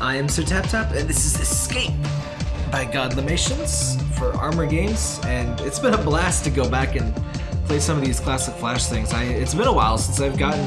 I am Sir Tap Tap, and this is Escape by Godlimations for Armor Games, and it's been a blast to go back and play some of these classic Flash things. I, it's been a while since I've gotten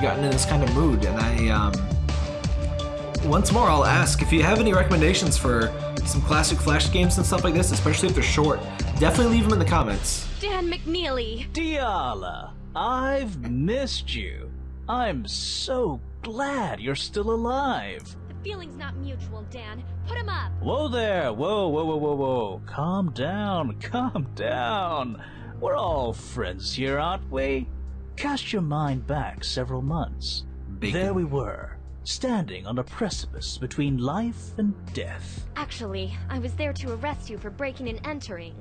gotten in this kind of mood, and I um, once more I'll ask if you have any recommendations for some classic Flash games and stuff like this, especially if they're short. Definitely leave them in the comments. Dan McNeely. Diala, I've missed you. I'm so glad you're still alive. The feeling's not mutual, Dan. Put him up. Whoa there! Whoa, whoa, whoa, whoa, whoa. Calm down, calm down. We're all friends here, aren't we? Cast your mind back several months. Bacon. There we were, standing on a precipice between life and death. Actually, I was there to arrest you for breaking and entering.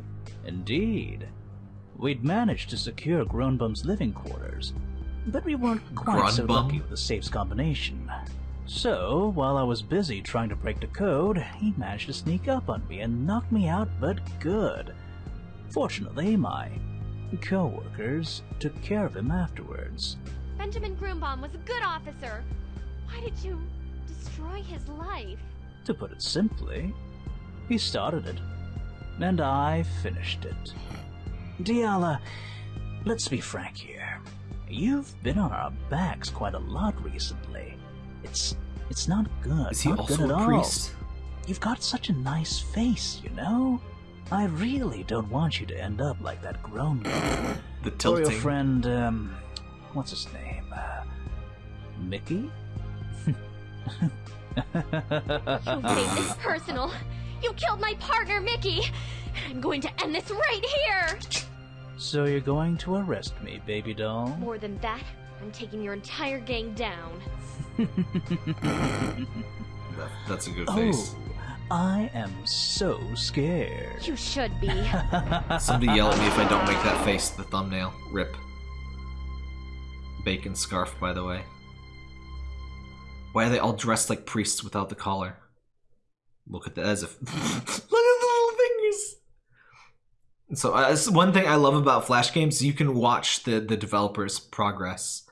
Indeed. We'd managed to secure Groanbum's living quarters, but we weren't quite so lucky with the safe's combination. So, while I was busy trying to break the code, he managed to sneak up on me and knock me out, but good. Fortunately, my co-workers took care of him afterwards. Benjamin Groombaum was a good officer. Why did you destroy his life? To put it simply, he started it, and I finished it. Diala, let's be frank here. You've been on our backs quite a lot recently. It's it's not good. Is he not also good at a all. priest? You've got such a nice face, you know. I really don't want you to end up like that grown man. The Or your friend, um, what's his name? Uh, Mickey? You made this personal. You killed my partner, Mickey. And I'm going to end this right here. So you're going to arrest me, baby doll? More than that, I'm taking your entire gang down. That- that's a good Oh, face. I am so scared. You should be. Somebody yell at me if I don't make that face the thumbnail. Rip. Bacon scarf, by the way. Why are they all dressed like priests without the collar? Look at that as if. Look at the little fingers. So uh, one thing I love about Flash games. You can watch the the developers' progress,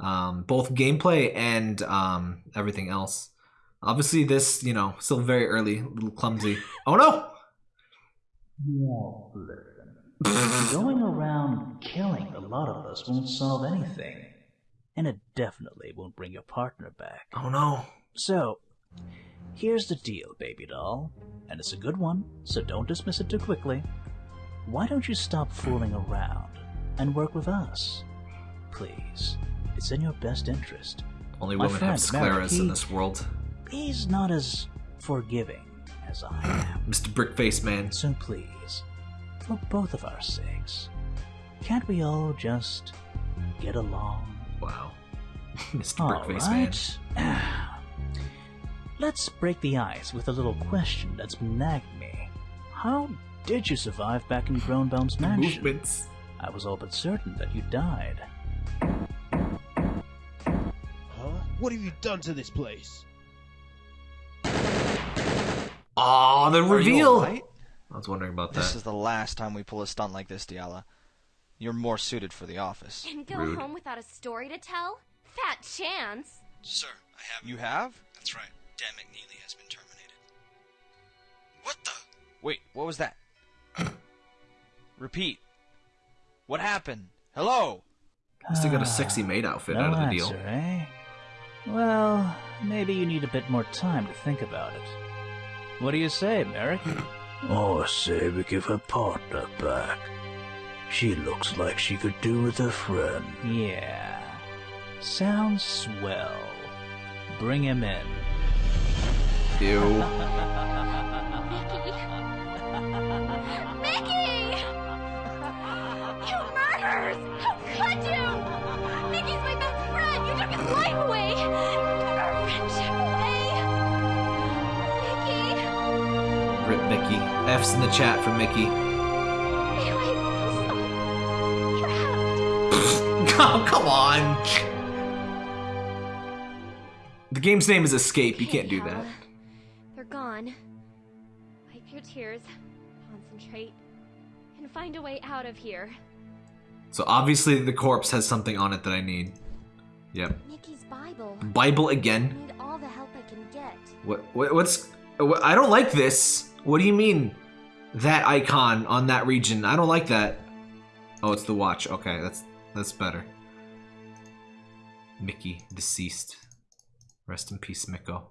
um, both gameplay and um, everything else. Obviously, this you know still very early, a little clumsy. Oh no! Going around killing a lot of us won't solve anything. And it definitely won't bring your partner back. Oh no! So, here's the deal, baby doll. And it's a good one, so don't dismiss it too quickly. Why don't you stop fooling around and work with us? Please. It's in your best interest. Only My women have friend, Merrick, scleras in he- this world. He's not as forgiving as I am. Mr. Brickface Man. So please, for both of our sakes, can't we all just get along? Wow. Mr. All Brickface Man. right. Let's break the ice with a little question that's nagged me. How did you survive back in Groanbaum's mansion? Movements. I was all but certain that you died. Huh? What have you done to this place? Aw, the Are reveal! alright? I was wondering about This this is the last time we pull a stunt like this, Diala. You're more suited for the office. And go Rude. home without a story to tell? Fat chance. Sir, I have. You have? That's right. Dan McNeely has been terminated. What the? Wait, what was that? Repeat. What happened? Hello? Must have got a sexy maid outfit no out of the deal. answer, eh? Well, maybe you need a bit more time to think about it. What do you say, Merrick? oh, say we give her partner back. She looks like she could do with a friend. Yeah. Sounds swell. Bring him in. Ew. F's in the chat for Mickey. Oh, come on! The game's name is Escape. You can't do that. They're gone. Wipe your tears, concentrate, and find a way out of here. So obviously the corpse has something on it that I need. Yep. Nikki's Bible. Bible I again. need all the help I can get. What, what what's what, I don't like this. What do you mean? That icon on that region. I don't like that. Oh, it's the watch. Okay, that's that's better. Mickey deceased. Rest in peace, Miko.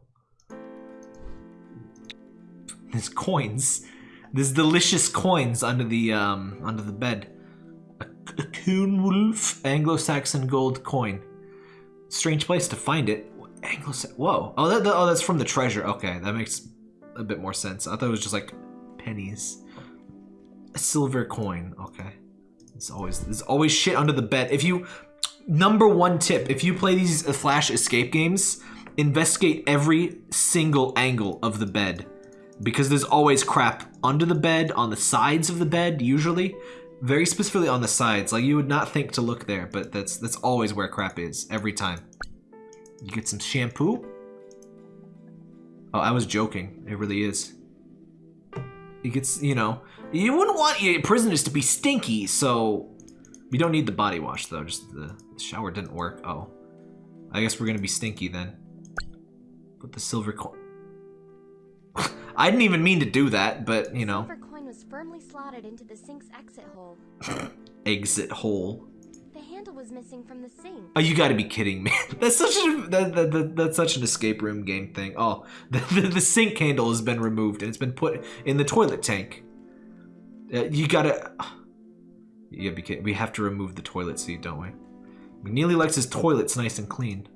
There's coins. There's delicious coins under the um under the bed. A, a Coenwulf Anglo-Saxon gold coin. Strange place to find it. Anglo-Saxon. Whoa. Oh, that, that- oh, that's from the treasure. Okay, that makes a bit more sense. I thought it was just like pennies. A silver coin. Okay. It's always there's always shit under the bed. If you number one tip, if you play these uh, flash escape games, investigate every single angle of the bed because there's always crap under the bed, on the sides of the bed, usually. Very specifically on the sides. Like you would not think to look there, but that's that's always where crap is every time. You get some shampoo. Oh, I was joking. It really is. It gets, you know, you wouldn't want your prisoners to be stinky, so we don't need the body wash though. Just the, shower didn't work. Oh, I guess we're gonna be stinky then. Put the silver coin. I didn't even mean to do that, but you know, The Silver coin was firmly slotted into the sink's exit hole. exit hole. The handle was missing from the sink. Oh, you got to be kidding me! That's such a that, that, that, that's such an escape room game thing. Oh, the, the, the sink handle has been removed and it's been put in the toilet tank. Uh, you gotta. You gotta be. We have to remove the toilet seat, don't we? McNeely likes his toilets nice and clean.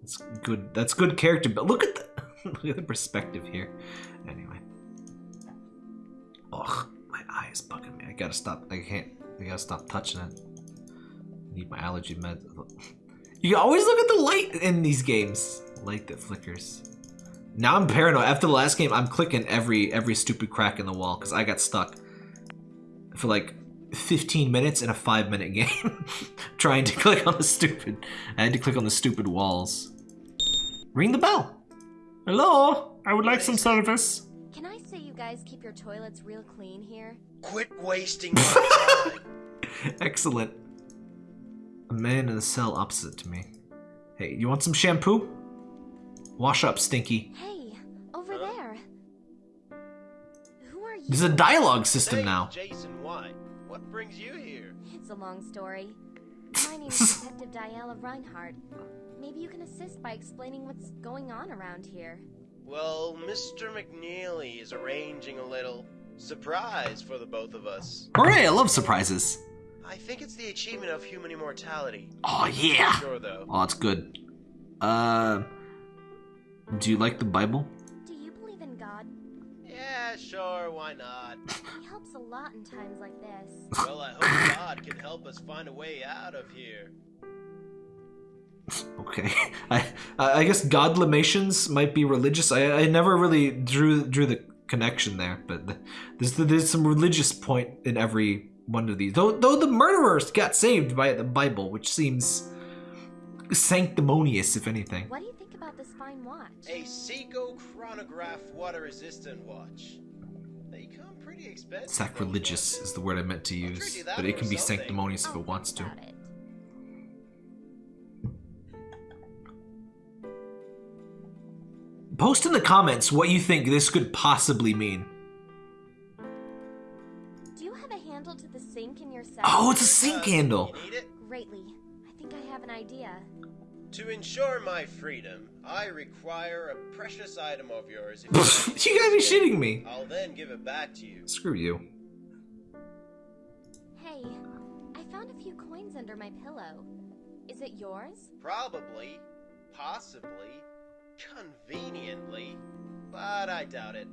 That's good. That's good character. But look at the look at the perspective here. Anyway. Ugh, my eye is bugging me. I gotta stop. I can't. I gotta stop touching it. Need my allergy meds. You always look at the light in these games. Light that flickers. Now I'm paranoid. After the last game, I'm clicking every every stupid crack in the wall because I got stuck for like 15 minutes in a five minute game trying to click on the stupid. I had to click on the stupid walls. Ring the bell. Hello, I would like some service. Can I say you guys keep your toilets real clean here? Quit wasting my time. Excellent. A man in the cell opposite to me. Hey, you want some shampoo? Wash up, Stinky. Hey, over there. Who are you? There's a dialogue system Hey, now. Jason White. What brings you here? It's a long story. My name's Detective Diala Reinhardt. Maybe you can assist by explaining what's going on around here. Well, Mr. McNeely is arranging a little surprise for the both of us. Hooray, I love surprises. I think it's the achievement of human immortality. Oh, yeah. Sure, though. Oh, it's good. Uh, do you like the Bible? Do you believe in God? Yeah, sure, why not? He helps a lot in times like this. Well, I hope God can help us find a way out of here. Okay. I I guess Godlimations might be religious. I I never really drew drew the connection there, but there's there's some religious point in every one of these. Though though the murderers got saved by the Bible, which seems sanctimonious, if anything. What do you think about this fine watch? A Seiko chronograph water resistant watch. They come pretty expensive. Sacrilegious is the word I meant to use, trade you that but it can be something. sanctimonious if it oh, wants to. it. Post in the comments what you think this could possibly mean. You have a handle to the sink in your cell? Oh, it's a sink Uh, handle. You need it? Greatly. I think I have an idea. To ensure my freedom, I require a precious item of yours. If you gotta be shitting me. I'll then give it back to you. Screw you. Hey, I found a few coins under my pillow. Is it yours? Probably, possibly, conveniently, but I doubt it.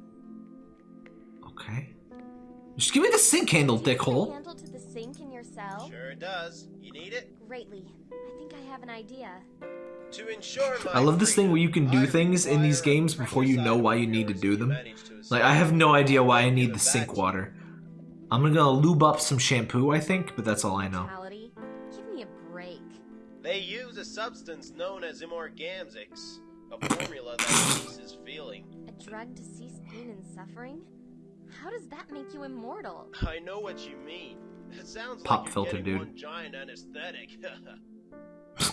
Okay. Just give me the sink handle, Do you have a dickhole. handle to the sink in your cell? Sure does. You need it? Greatly. I think I have an idea. To ensure my I love this thing where you can do things in these games before you know why you need to do them. Like, I have no idea why I need the sink back to you. water. I'm gonna lube up some shampoo, I think, but that's all I know. Give me a break. They use a substance known as imorgamzix, a formula that ceases feeling. A drug to cease pain and suffering? How does that make you immortal? I know what you mean. It sounds Pop like filter, dude. one giant anesthetic.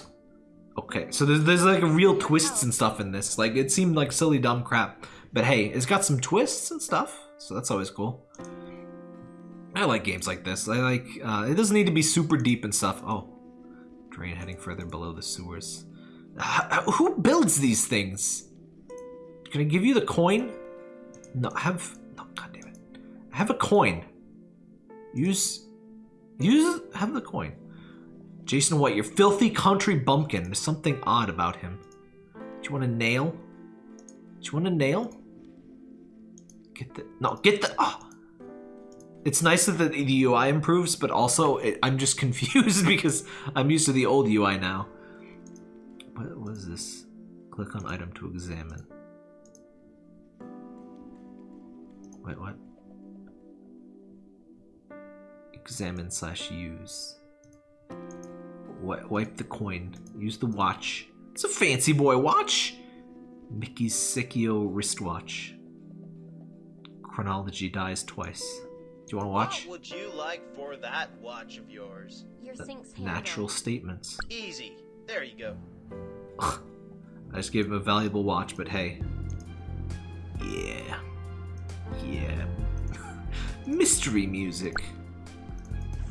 Okay, so there's, there's like a real twists and stuff in this. Like it seemed like silly dumb crap, but hey, it's got some twists and stuff, so that's always cool. I like games like this. I like uh, it doesn't need to be super deep and stuff. Oh, drain heading further below the sewers. H- who builds these things? Can I give you the coin? No, have Have a coin. Use, use. Have the coin. Jason White, your filthy country bumpkin. There's something odd about him. Do you want a nail? Do you want a nail? Get the no. Get the. Oh. It's nice that the, the UI improves, but also it, I'm just confused because I'm used to the old UI now. What was this? Click on item to examine. Wait, what? Examine slash use. Wi- wipe the coin. Use the watch. It's a fancy boy watch. Mickey's Seiko wristwatch. Chronology dies twice. Do you want to watch? What would you like for that watch of yours? Your sink's handle. Natural statements. Easy. There you go. I just gave him a valuable watch, but hey. Yeah. Yeah. Mystery music.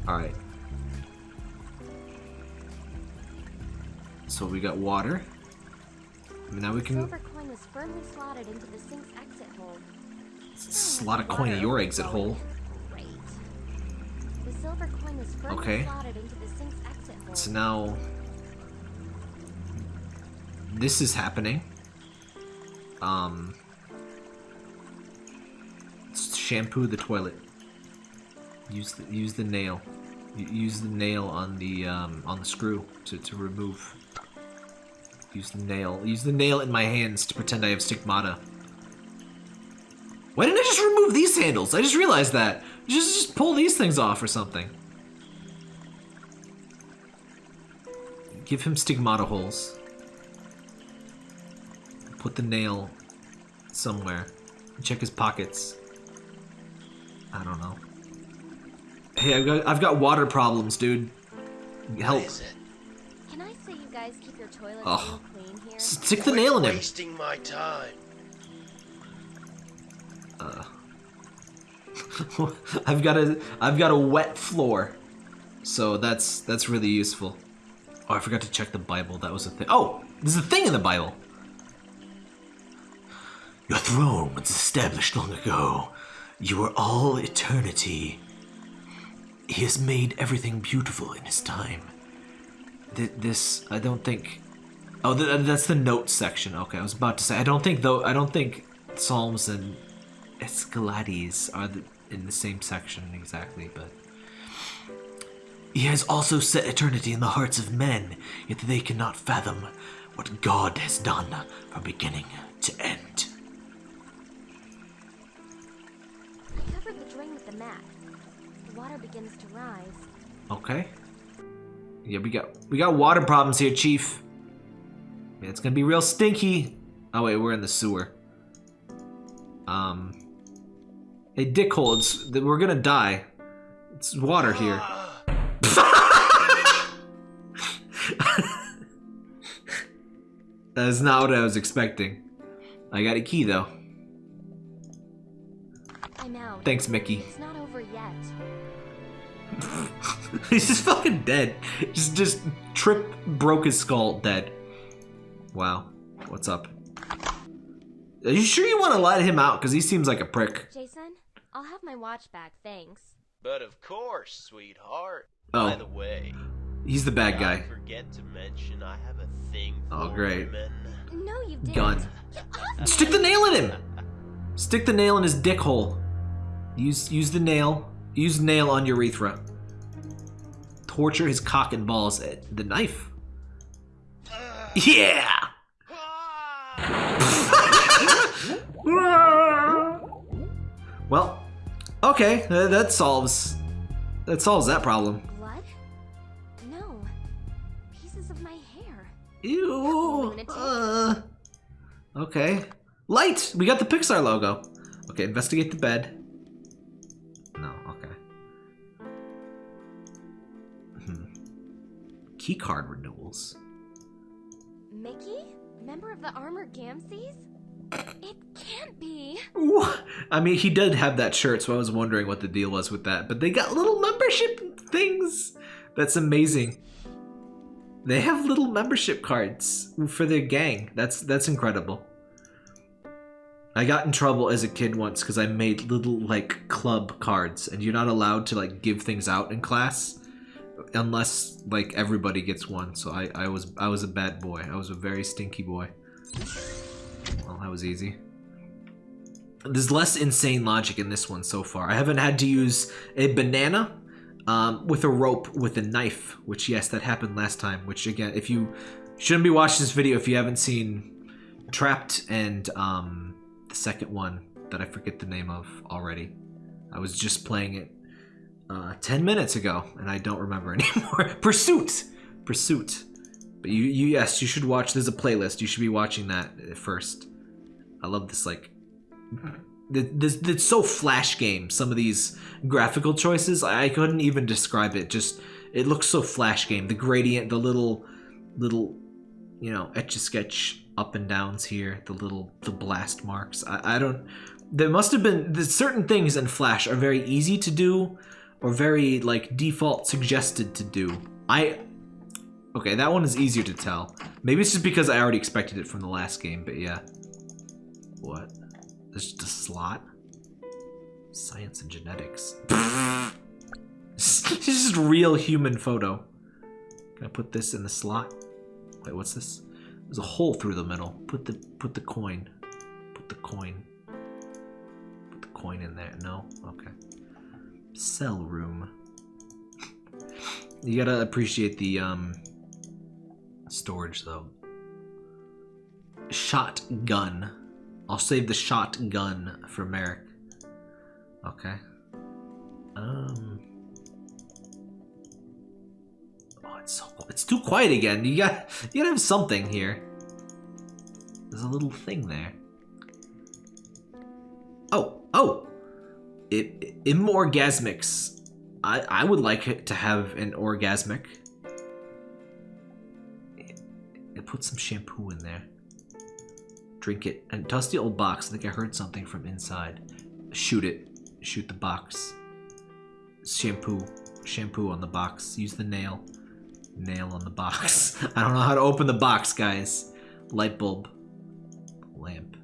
Alright. So we got water. And Now we can silver coin is firmly slotted into the sink's exit hole. slot a coin in your exit hole. Great. The silver coin is firmly Okay. slotted into the sink's exit hole. So now this is happening. Um shampoo the toilet. Use the use the nail. Use the nail on the um, on the screw to, to remove. Use the nail. Use the nail in my hands to pretend I have stigmata. Why didn't I just remove these handles? I just realized that. Just just pull these things off or something. Give him stigmata holes. Put the nail somewhere. Check his pockets. I don't know. Hey, I've got I've got water problems, dude. Help. What is it? Can I say you guys keep your toilets Ugh. clean here? Stick the nail in him. Wasting my time. Uh. I've got a I've got a wet floor, so that's that's really useful. Oh, I forgot to check the Bible. That was a thing. Oh, there's a thing in the Bible. Your throne was established long ago. You are all eternity. He has made everything beautiful in his time. Th- this, I don't think. Oh, th- that's the notes section. Okay, I was about to say. I don't think though. I don't think Psalms and Ecclesiastes are the, in the same section exactly, but. He has also set eternity in the hearts of men, yet they cannot fathom what God has done from beginning to end. Begins to rise. Okay. Yeah, we got we got water problems here, Chief. Yeah, it's gonna be real stinky. Oh wait, we're in the sewer. Um. Hey, dickhole, it's we're gonna die. It's water here. That's not what I was expecting. I got a key though. I'm out. Thanks, Mickey. It's not over yet. He's just fucking dead. Just just trip broke his skull dead. Wow. What's up? Are you sure you want to let him out? Because he seems like a prick. Jason, I'll have my watch back, thanks. But of course, sweetheart. Oh. By the way, He's the bad guy. I forget to mention I have a thing oh, for Oh, great. women. No, you didn't. Gun. Stick the nail in him. Stick the nail in his dick hole. Use use the nail. Use nail on urethra. Torture his cock and balls. Eh, The knife. Yeah. well, okay. uh, That solves that solves that problem. Blood? No. Pieces of my hair. Ew. Uh, okay. Light. We got the Pixar logo. Okay. Investigate the bed. Hmm. Key card renewals. Mickey? Member of the Armored Gamsees? It can't be. Wha- I mean, he did have that shirt, so I was wondering what the deal was with that. But they got little membership things. That's amazing. They have little membership cards for their gang. That's that's incredible. I got in trouble as a kid once because I made little like club cards, and you're not allowed to like give things out in class unless like everybody gets one. So I I was I was a bad boy. I was a very stinky boy. Well, that was easy. There's less insane logic in this one so far. I haven't had to use a banana um, with a rope with a knife, which yes, that happened last time. Which again, if you shouldn't be watching this video if you haven't seen Trapped and um, the second one that I forget the name of already. I was just playing it uh, 10 minutes ago and I don't remember anymore. Pursuit! Pursuit. But you, you, yes, you should watch. There's a playlist. You should be watching that first. I love this, like, th- this. It's so flash game. Some of these graphical choices, I couldn't even describe it. Just it looks so flash game. The gradient, the little, little, you know, etch a sketch up and downs here. The little, the blast marks. I, I don't. There must have been certain things in Flash are very easy to do, or very like default suggested to do. I Okay, that one is easier to tell. Maybe it's just because I already expected it from the last game, but yeah. What? There's just a slot? Science and genetics. this is real human photo. Can I put this in the slot? Wait, what's this? There's a hole through the middle. Put the put the coin. Put the coin. Put the coin in there. No? Okay. Cell room. You gotta appreciate the um storage though. Shotgun. I'll save the shotgun for Merrick. Okay. Um. Oh, it's so it's too quiet again. You got you gotta have something here. There's a little thing there. Oh, oh. It, Immorgasmics. I I would like it to have an orgasmic. Put some shampoo in there. Drink it. And dusty old box. I think I heard something from inside. Shoot it. Shoot the box. Shampoo. Shampoo on the box. Use the nail. Nail on the box. I don't know how to open the box, guys. Light bulb. Lamp.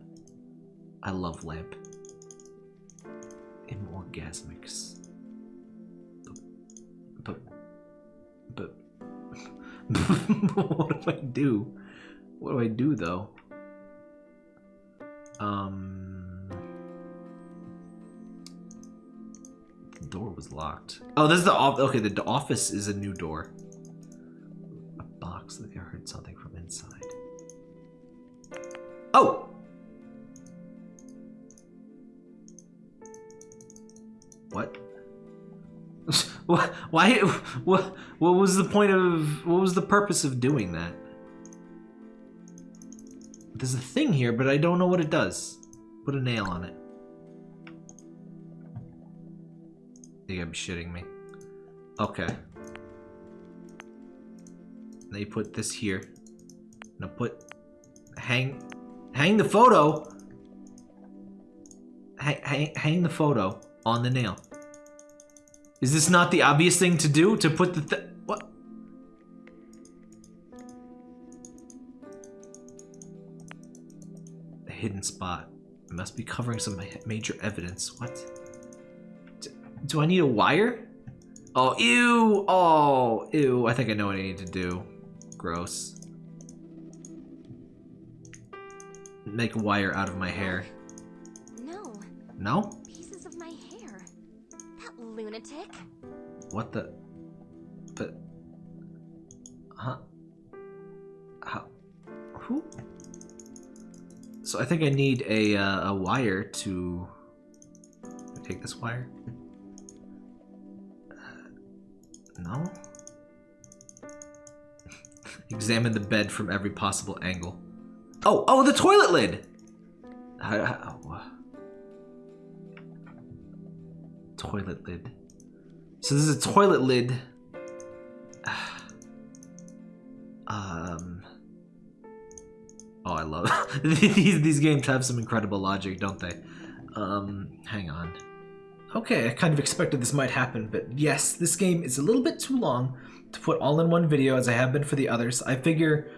I love lamp. Immorgasmics. But. But. what do I do? What do I do though? Um. The door was locked. Oh, this is the off. Okay, the office is a new door. A box. I heard something from inside. Oh. What? Why? What? What was the point of? What was the purpose of doing that? There's a thing here, but I don't know what it does. Put a nail on it. You gotta be shitting me. Okay. Now you put this here. Now put hang hang the photo. Hang, hang, hang the photo on the nail. Is this not the obvious thing to do? To put the th what? A hidden spot. It must be covering some major evidence. What? Do I need a wire? Oh, ew! Oh, ew. I think I know what I need to do. Gross. Make a wire out of my hair. No. No, What the? But. Huh? How? Who? So I think I need a uh, a wire to take this wire. Uh, no. Examine the bed from every possible angle. Oh, oh, the toilet lid. How, how, toilet lid. So this is a toilet lid. Um. Oh, I love these. These games have some incredible logic, don't they? Um, hang on. Okay, I kind of expected this might happen, but yes, this game is a little bit too long to put all in one video as I have been for the others. I figure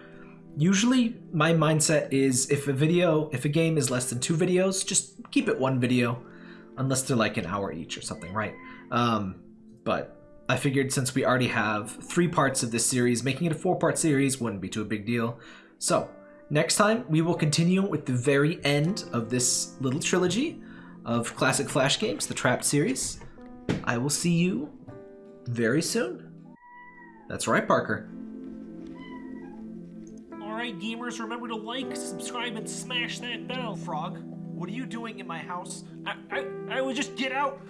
usually my mindset is if a video, if a game is less than two videos, just keep it one video, unless they're like an hour each or something, right? Um, but I figured since we already have three parts of this series, making it a four part series wouldn't be too a big deal. So, next time we will continue with the very end of this little trilogy of classic Flash games, the Trapped series. I will see you very soon. That's right, Parker. Alright, gamers, remember to like, subscribe, and smash that bell. Frog, what are you doing in my house? I, I, I would just get out.